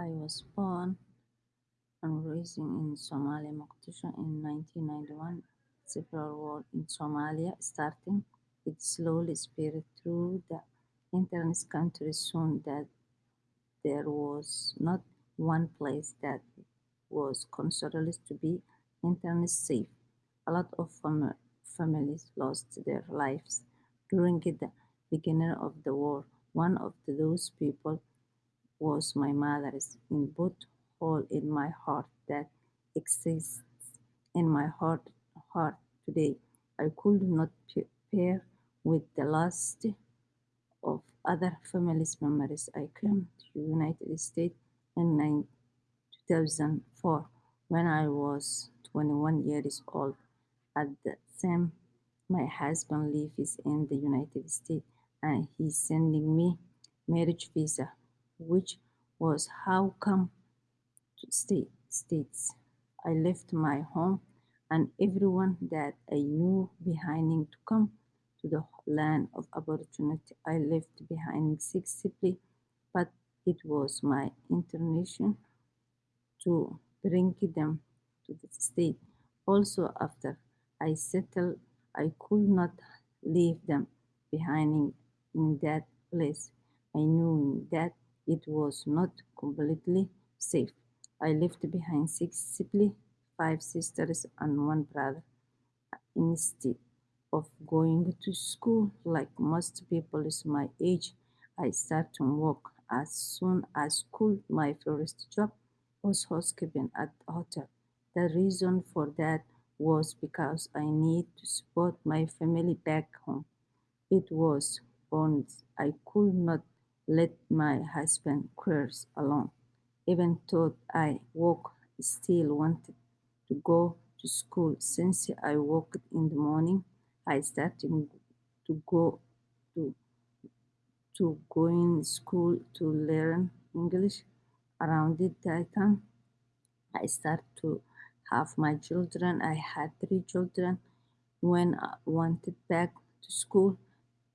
I was born and raised in Somalia, Mogadishu in 1991. Civil war in Somalia starting. It slowly spread through the entire country soon that there was not one place that was considered to be internet safe. A lot of fam families lost their lives during the beginning of the war. One of those people was my mother's in both hole in my heart that exists in my heart heart today. I could not pair with the last of other families memories. I came to United States in 2004 when I was 21 years old. At the same, my husband lives in the United States and he's sending me marriage visa which was how come to state states. I left my home and everyone that I knew behind me to come to the land of opportunity. I left behind successfully, but it was my intention to bring them to the state. Also, after I settled, I could not leave them behind in that place. I knew that it was not completely safe. I left behind six siblings, five sisters, and one brother. Instead of going to school like most people is my age, I started to work as soon as school. My first job was housekeeping at a hotel. The reason for that was because I need to support my family back home. It was bonds I could not let my husband careers alone. Even though I work, still wanted to go to school. Since I worked in the morning, I started to go to to going school to learn English. Around that time, I started to have my children. I had three children. When I wanted back to school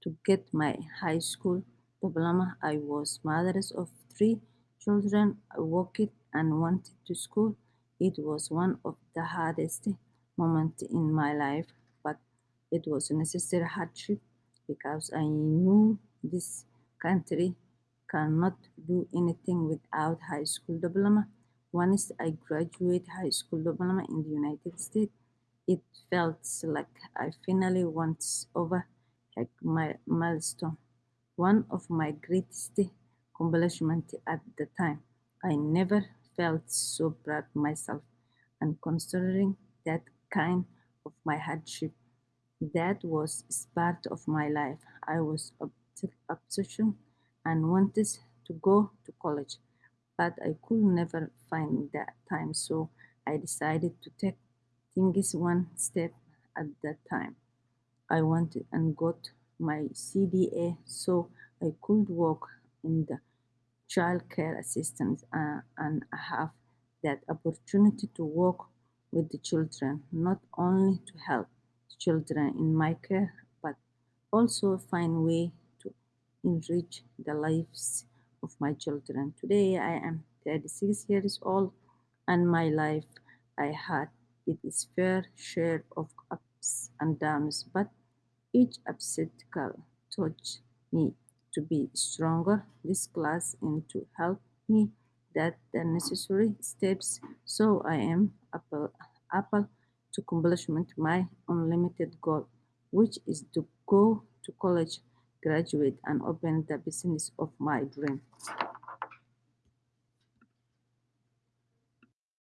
to get my high school diploma. I was mother of three children. I worked and went to school. It was one of the hardest moments in my life, but it was a necessary hardship because I knew this country cannot do anything without high school diploma. Once I graduate high school diploma in the United States, it felt like I finally once over like my milestone one of my greatest accomplishments at the time. I never felt so proud myself and considering that kind of my hardship. That was part of my life. I was obsessed and wanted to go to college, but I could never find that time, so I decided to take things one step at a time. I wanted and got my CDA so I could work in the child care assistance uh, and have that opportunity to work with the children, not only to help the children in my care, but also find way to enrich the lives of my children. Today I am 36 years old and my life I had it is fair share of ups and downs, but each obstacle taught me to be stronger. This class and to help me that the necessary steps so I am able, to accomplishment my unlimited goal, which is to go to college, graduate, and open the business of my dream.